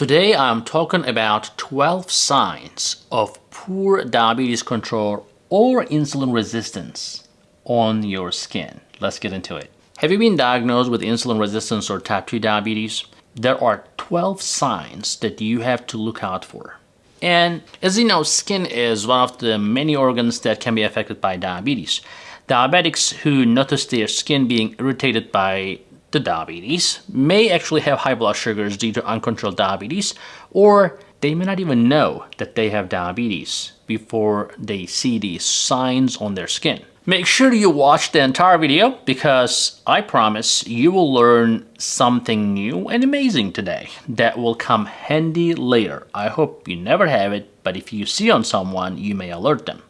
Today I'm talking about 12 signs of poor diabetes control or insulin resistance on your skin. Let's get into it. Have you been diagnosed with insulin resistance or type 2 diabetes? There are 12 signs that you have to look out for. And as you know, skin is one of the many organs that can be affected by diabetes. Diabetics who notice their skin being irritated by the diabetes may actually have high blood sugars due to uncontrolled diabetes, or they may not even know that they have diabetes before they see these signs on their skin. Make sure you watch the entire video because I promise you will learn something new and amazing today that will come handy later. I hope you never have it, but if you see on someone, you may alert them.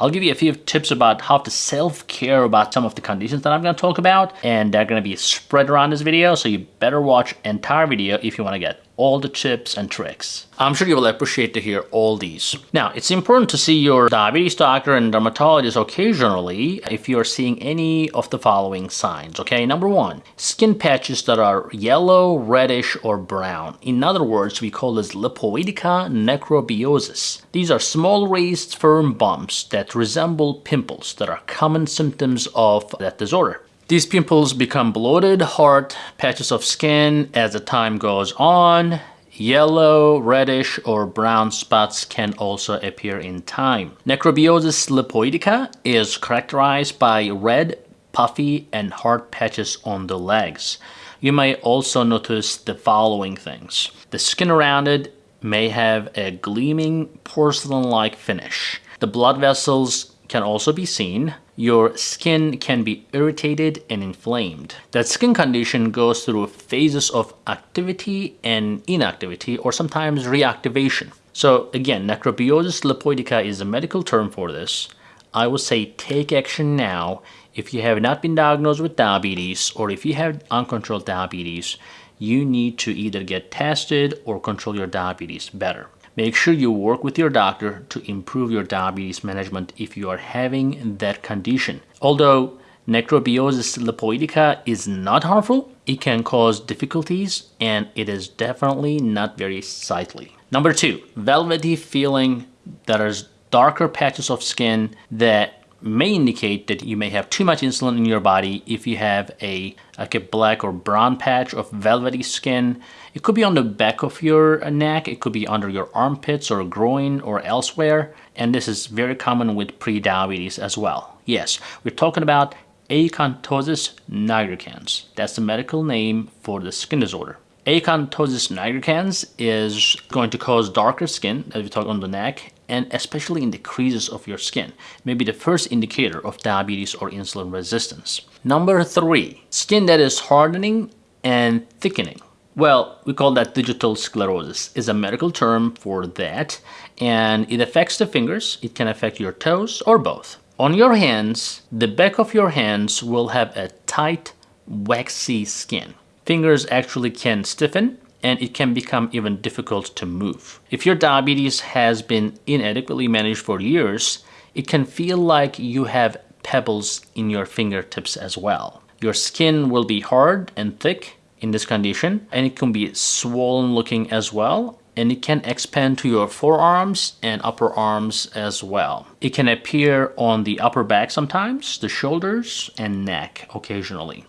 I'll give you a few tips about how to self-care about some of the conditions that I'm going to talk about and they're going to be spread around this video so you better watch entire video if you want to get all the tips and tricks. I'm sure you will appreciate to hear all these. Now, it's important to see your diabetes doctor and dermatologist occasionally if you're seeing any of the following signs, okay? Number one, skin patches that are yellow, reddish, or brown. In other words, we call this lipoidica necrobiosis. These are small raised firm bumps that resemble pimples that are common symptoms of that disorder. These pimples become bloated, hard patches of skin as the time goes on. Yellow, reddish, or brown spots can also appear in time. Necrobiosis lipoidica is characterized by red, puffy, and hard patches on the legs. You may also notice the following things. The skin around it may have a gleaming porcelain-like finish. The blood vessels can also be seen. Your skin can be irritated and inflamed. That skin condition goes through phases of activity and inactivity or sometimes reactivation. So again, necrobiosis lipoidica is a medical term for this. I would say take action now if you have not been diagnosed with diabetes or if you have uncontrolled diabetes, you need to either get tested or control your diabetes better. Make sure you work with your doctor to improve your diabetes management if you are having that condition. Although necrobiosis lipoidica is not harmful, it can cause difficulties and it is definitely not very sightly. Number two, velvety feeling that is darker patches of skin that may indicate that you may have too much insulin in your body if you have a like a black or brown patch of velvety skin. It could be on the back of your uh, neck, it could be under your armpits or groin or elsewhere, and this is very common with pre-diabetes as well. Yes, we're talking about acanthosis nigricans. That's the medical name for the skin disorder. Acanthosis nigricans is going to cause darker skin, as we talk on the neck, and especially in the creases of your skin, may be the first indicator of diabetes or insulin resistance. Number three, skin that is hardening and thickening. Well, we call that digital sclerosis. is a medical term for that, and it affects the fingers. It can affect your toes or both. On your hands, the back of your hands will have a tight, waxy skin. Fingers actually can stiffen and it can become even difficult to move. If your diabetes has been inadequately managed for years, it can feel like you have pebbles in your fingertips as well. Your skin will be hard and thick in this condition and it can be swollen looking as well and it can expand to your forearms and upper arms as well. It can appear on the upper back sometimes, the shoulders and neck occasionally.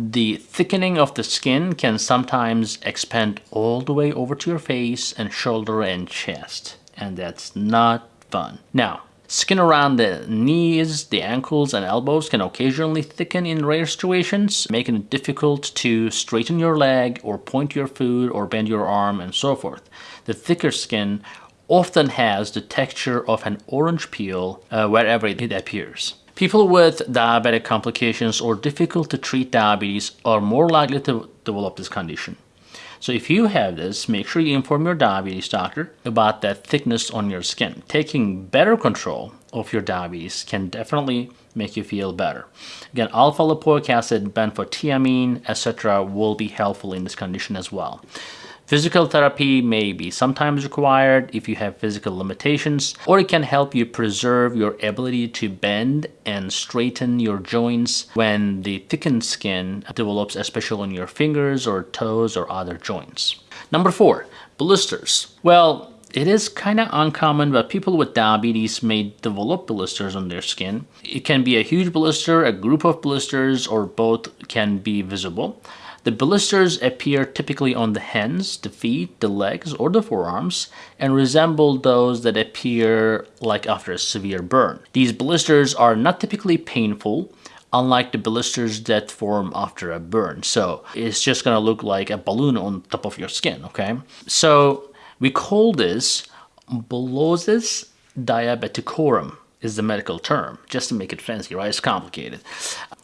The thickening of the skin can sometimes expand all the way over to your face and shoulder and chest, and that's not fun. Now, Skin around the knees, the ankles, and elbows can occasionally thicken in rare situations, making it difficult to straighten your leg or point your foot or bend your arm and so forth. The thicker skin often has the texture of an orange peel uh, wherever it appears. People with diabetic complications or difficult to treat diabetes are more likely to develop this condition. So if you have this, make sure you inform your diabetes doctor about that thickness on your skin. Taking better control of your diabetes can definitely make you feel better. Again, alpha lipoic acid, benfotiamine, etc. will be helpful in this condition as well. Physical therapy may be sometimes required if you have physical limitations, or it can help you preserve your ability to bend and straighten your joints when the thickened skin develops, especially on your fingers or toes or other joints. Number four, blisters. Well, it is kind of uncommon, but people with diabetes may develop blisters on their skin. It can be a huge blister, a group of blisters, or both can be visible. The blisters appear typically on the hands, the feet, the legs, or the forearms and resemble those that appear like after a severe burn. These blisters are not typically painful, unlike the blisters that form after a burn. So it's just gonna look like a balloon on top of your skin, okay? So we call this bullosis diabeticorum is the medical term, just to make it fancy, right? It's complicated.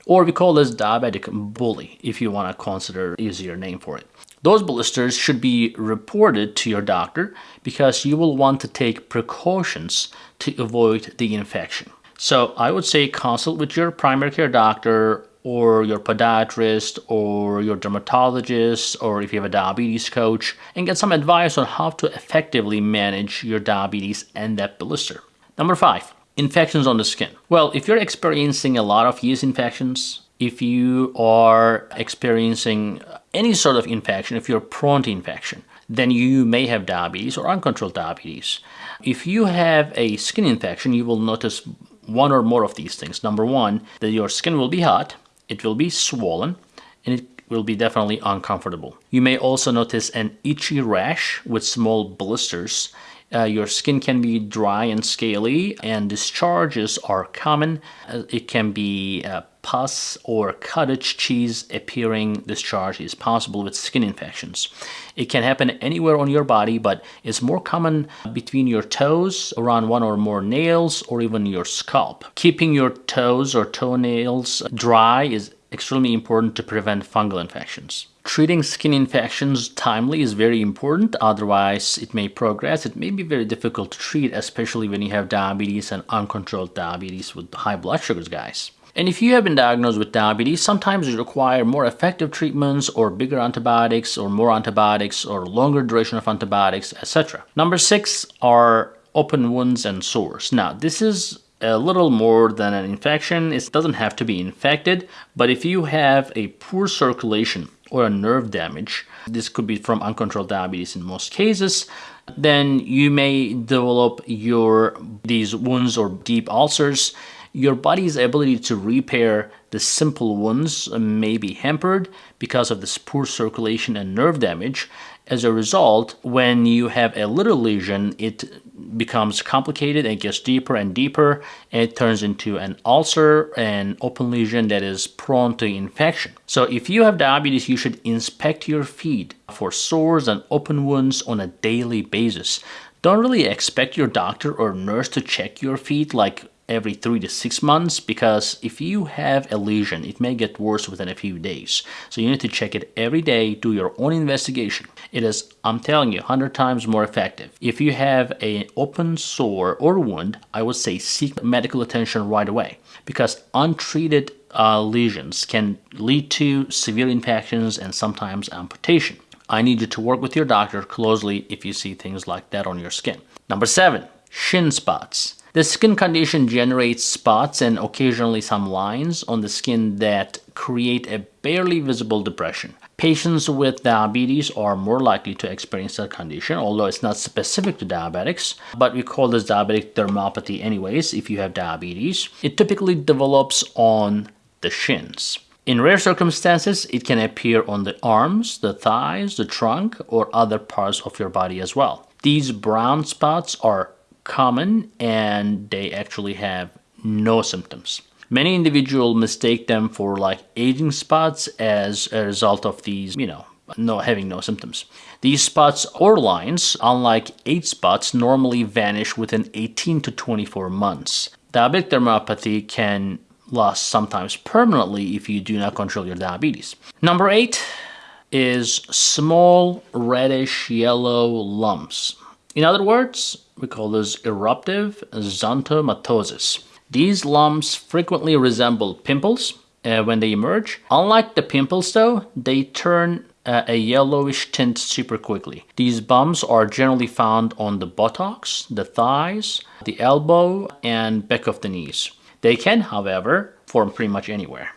Or we call this diabetic bullae, if you want to consider easier name for it. Those blisters should be reported to your doctor because you will want to take precautions to avoid the infection. So I would say consult with your primary care doctor or your podiatrist or your dermatologist or if you have a diabetes coach and get some advice on how to effectively manage your diabetes and that blister. Number five, infections on the skin. Well, if you're experiencing a lot of yeast infections, if you are experiencing any sort of infection, if you're prone to infection, then you may have diabetes or uncontrolled diabetes. If you have a skin infection, you will notice one or more of these things. Number one, that your skin will be hot it will be swollen and it will be definitely uncomfortable. You may also notice an itchy rash with small blisters. Uh, your skin can be dry and scaly and discharges are common. Uh, it can be uh, pus or cottage cheese appearing discharge is possible with skin infections. It can happen anywhere on your body, but it's more common between your toes, around one or more nails, or even your scalp. Keeping your toes or toenails dry is extremely important to prevent fungal infections. Treating skin infections timely is very important, otherwise it may progress. It may be very difficult to treat, especially when you have diabetes and uncontrolled diabetes with high blood sugars, guys. And if you have been diagnosed with diabetes, sometimes you require more effective treatments or bigger antibiotics or more antibiotics or longer duration of antibiotics, etc. Number six are open wounds and sores. Now, this is a little more than an infection. It doesn't have to be infected, but if you have a poor circulation or a nerve damage, this could be from uncontrolled diabetes in most cases, then you may develop your these wounds or deep ulcers your body's ability to repair the simple wounds may be hampered because of this poor circulation and nerve damage. As a result, when you have a little lesion, it becomes complicated and gets deeper and deeper and it turns into an ulcer and open lesion that is prone to infection. So if you have diabetes, you should inspect your feet for sores and open wounds on a daily basis. Don't really expect your doctor or nurse to check your feet like every three to six months because if you have a lesion it may get worse within a few days so you need to check it every day do your own investigation it is i'm telling you 100 times more effective. If you have an open sore or wound i would say seek medical attention right away. Because untreated uh, lesions can lead to severe infections and sometimes amputation. I need you to work with your doctor closely if you see things like that on your skin. Number seven shin spots. The skin condition generates spots and occasionally some lines on the skin that create a barely visible depression. Patients with diabetes are more likely to experience that condition, although it's not specific to diabetics, but we call this diabetic dermopathy anyways if you have diabetes. It typically develops on the shins. In rare circumstances, it can appear on the arms, the thighs, the trunk, or other parts of your body as well. These brown spots are common and they actually have no symptoms. Many individuals mistake them for like aging spots as a result of these, you know, no having no symptoms. These spots or lines, unlike age spots, normally vanish within 18 to 24 months. Diabetic dermopathy can last sometimes permanently if you do not control your diabetes. Number eight is small reddish yellow lumps. In other words, we call this eruptive xanthomatosis. These lumps frequently resemble pimples uh, when they emerge. Unlike the pimples though, they turn uh, a yellowish tint super quickly. These bumps are generally found on the buttocks, the thighs, the elbow, and back of the knees. They can, however, form pretty much anywhere.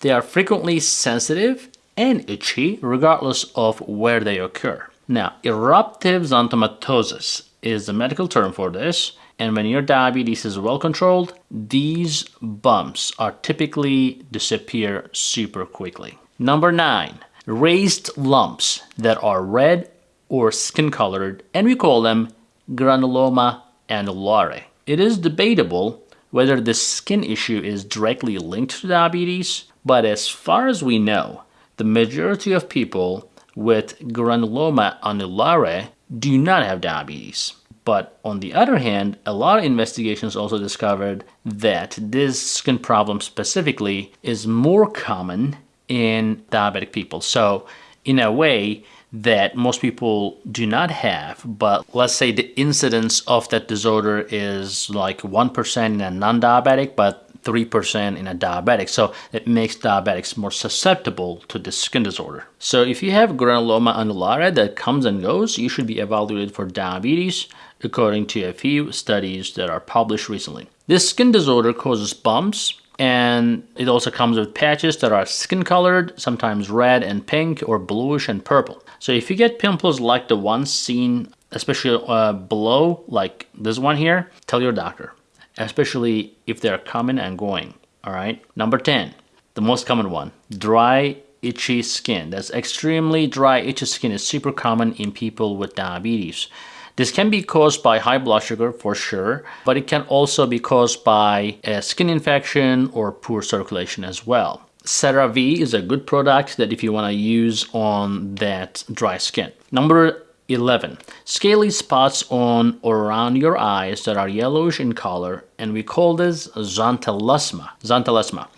They are frequently sensitive and itchy regardless of where they occur. Now, eruptive xanthomatosis is the medical term for this. And when your diabetes is well controlled, these bumps are typically disappear super quickly. Number nine, raised lumps that are red or skin colored, and we call them granuloma annulare. It is debatable whether this skin issue is directly linked to diabetes, but as far as we know, the majority of people with granuloma annulare do not have diabetes. But on the other hand, a lot of investigations also discovered that this skin problem specifically is more common in diabetic people. So in a way that most people do not have, but let's say the incidence of that disorder is like 1% in a non-diabetic, but 3% in a diabetic. So it makes diabetics more susceptible to this skin disorder. So if you have granuloma annulare that comes and goes, you should be evaluated for diabetes according to a few studies that are published recently. This skin disorder causes bumps and it also comes with patches that are skin colored, sometimes red and pink or bluish and purple. So if you get pimples like the ones seen especially uh, below like this one here, tell your doctor, especially if they're coming and going, all right? Number 10, the most common one, dry itchy skin. That's extremely dry itchy skin is super common in people with diabetes. This can be caused by high blood sugar for sure, but it can also be caused by a skin infection or poor circulation as well. CeraVe is a good product that if you want to use on that dry skin. Number 11. Scaly spots on or around your eyes that are yellowish in color and we call this xanthelasma. Xanthelasma.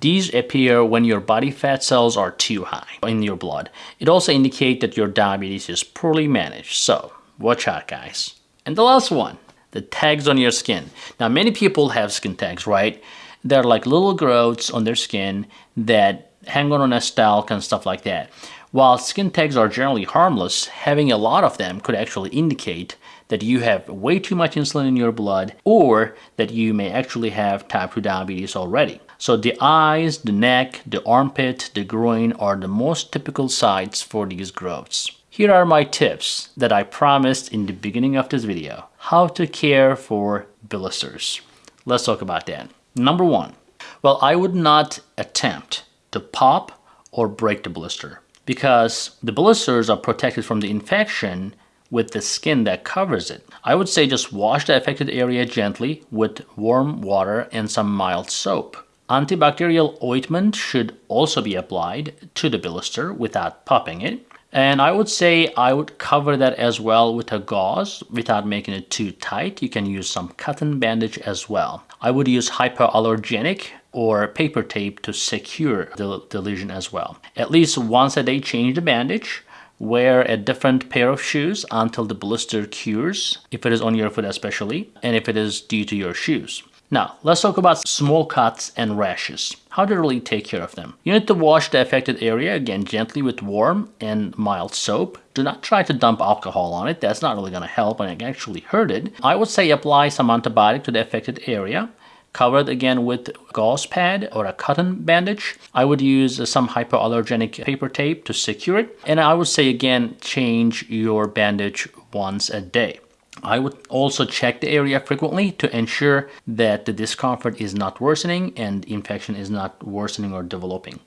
These appear when your body fat cells are too high in your blood. It also indicates that your diabetes is poorly managed. So Watch out, guys. And the last one, the tags on your skin. Now, many people have skin tags, right? They're like little growths on their skin that hang on a stalk and stuff like that. While skin tags are generally harmless, having a lot of them could actually indicate that you have way too much insulin in your blood or that you may actually have type 2 diabetes already. So the eyes, the neck, the armpit, the groin are the most typical sites for these growths. Here are my tips that I promised in the beginning of this video. How to care for blisters. Let's talk about that. Number one, well, I would not attempt to pop or break the blister because the blisters are protected from the infection with the skin that covers it. I would say just wash the affected area gently with warm water and some mild soap. Antibacterial ointment should also be applied to the blister without popping it. And I would say I would cover that as well with a gauze without making it too tight. You can use some cotton bandage as well. I would use hypoallergenic or paper tape to secure the, the lesion as well. At least once a day change the bandage. Wear a different pair of shoes until the blister cures, if it is on your foot especially, and if it is due to your shoes. Now, let's talk about small cuts and rashes. How to really take care of them. You need to wash the affected area again gently with warm and mild soap. Do not try to dump alcohol on it. That's not really going to help and it actually hurt it. I would say apply some antibiotic to the affected area cover it again with gauze pad or a cotton bandage. I would use uh, some hypoallergenic paper tape to secure it. And I would say again, change your bandage once a day. I would also check the area frequently to ensure that the discomfort is not worsening and infection is not worsening or developing.